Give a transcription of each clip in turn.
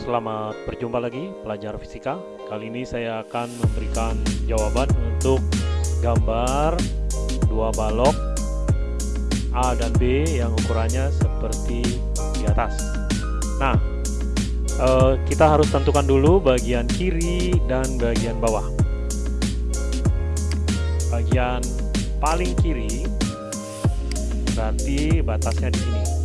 selamat berjumpa lagi pelajar fisika. Kali ini saya akan memberikan jawaban untuk gambar dua balok A dan B yang ukurannya seperti di atas. Nah, eh, kita harus tentukan dulu bagian kiri dan bagian bawah. Bagian paling kiri berarti batasnya di sini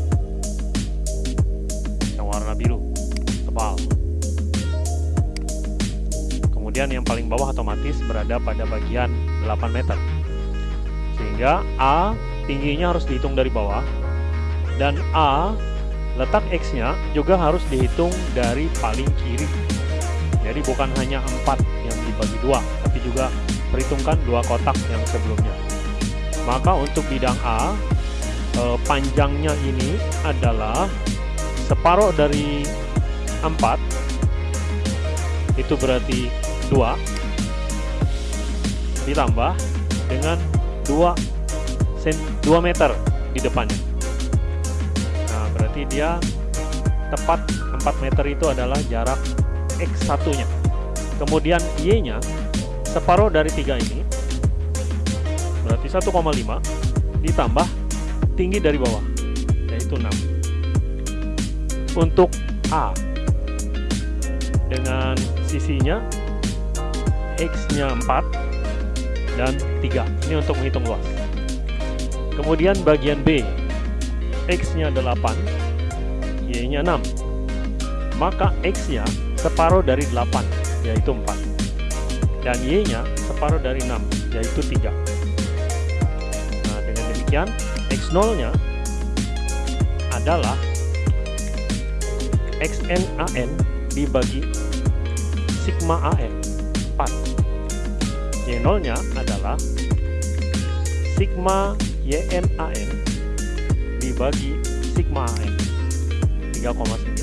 Kemudian yang paling bawah otomatis berada pada bagian 8 meter. Sehingga A tingginya harus dihitung dari bawah dan A letak X-nya juga harus dihitung dari paling kiri. Jadi bukan hanya 4 yang dibagi dua, tapi juga perhitungkan dua kotak yang sebelumnya. Maka untuk bidang A, eh, panjangnya ini adalah separuh dari 4 itu berarti 2 ditambah dengan 2 sen 2 meter di depannya. Nah berarti dia tepat 4 meter itu adalah jarak X1 nya kemudian Y nya separuh dari 3 ini berarti 1,5 ditambah tinggi dari bawah yaitu 6 untuk A dengan sisinya X-nya 4 dan 3 ini untuk menghitung luas kemudian bagian B X-nya 8 Y-nya 6 maka X-nya separuh dari 8 yaitu 4 dan Y-nya separuh dari 6 yaitu 3 nah dengan demikian X0 nya adalah XNAN dibagi sigma AN 4 Y0 nya adalah sigma YNAN dibagi sigma AN 3,9